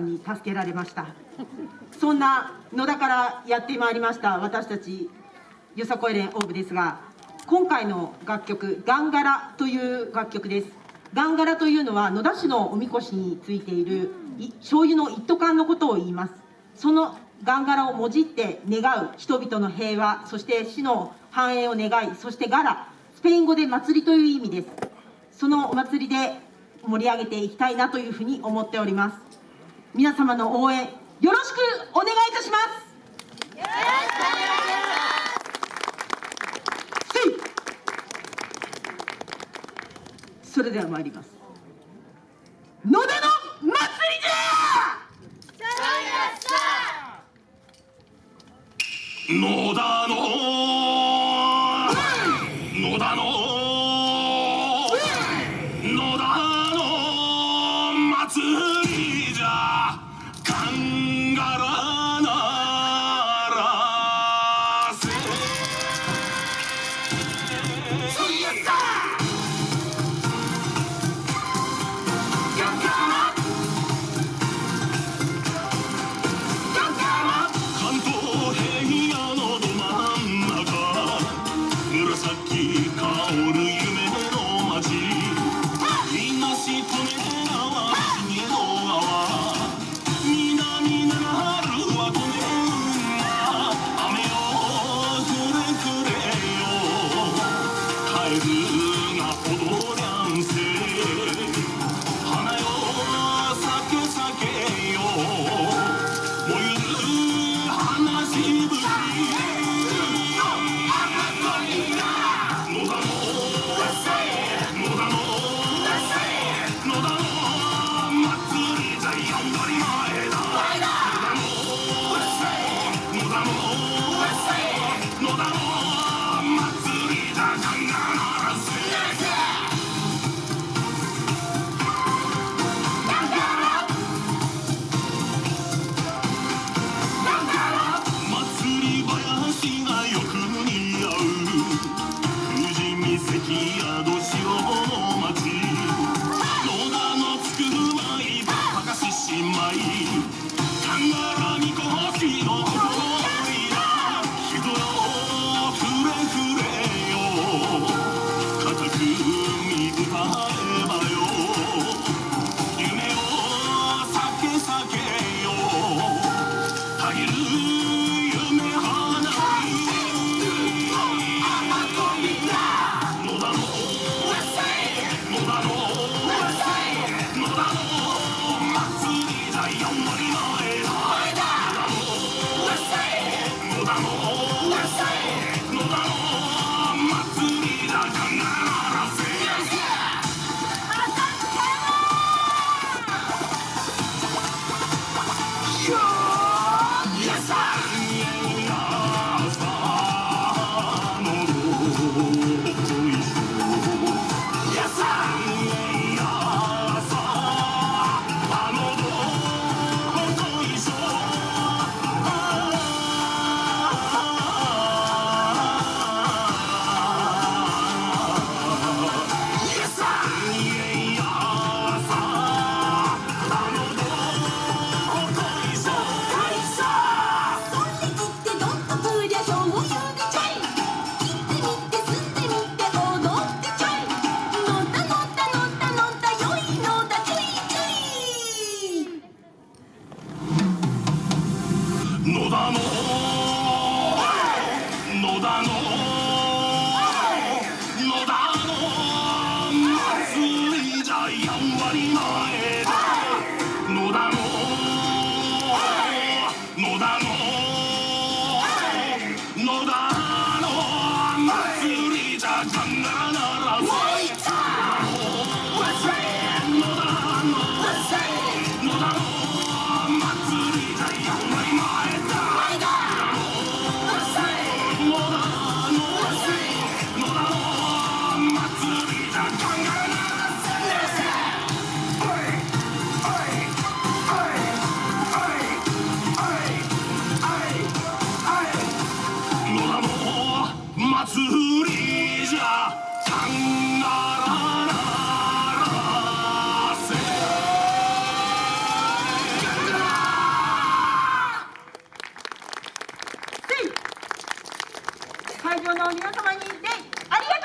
に助けられました。そんな野田からやってまいりました私たちよさこい連オーブですが今回の楽曲「ガンガラ」という楽曲です。ガンガラというのは野田市のおみこしについている醤油の一斗缶のことを言います。そのガンガラをもじって願う人々の平和そして市の繁栄を願いそしてガラスペイン語で祭りという意味です。そのお祭りで盛り上げていきたいなというふうに思っております。皆様の応援よろしくお願いいたします。それでは参ります。野田の祭りじゃ野田の野田の野田の祭りじゃ Sangara. が踊りゃんせしまいかんがらみりじゃやんばり前野田の。野田皆様にデありがとう